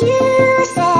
You say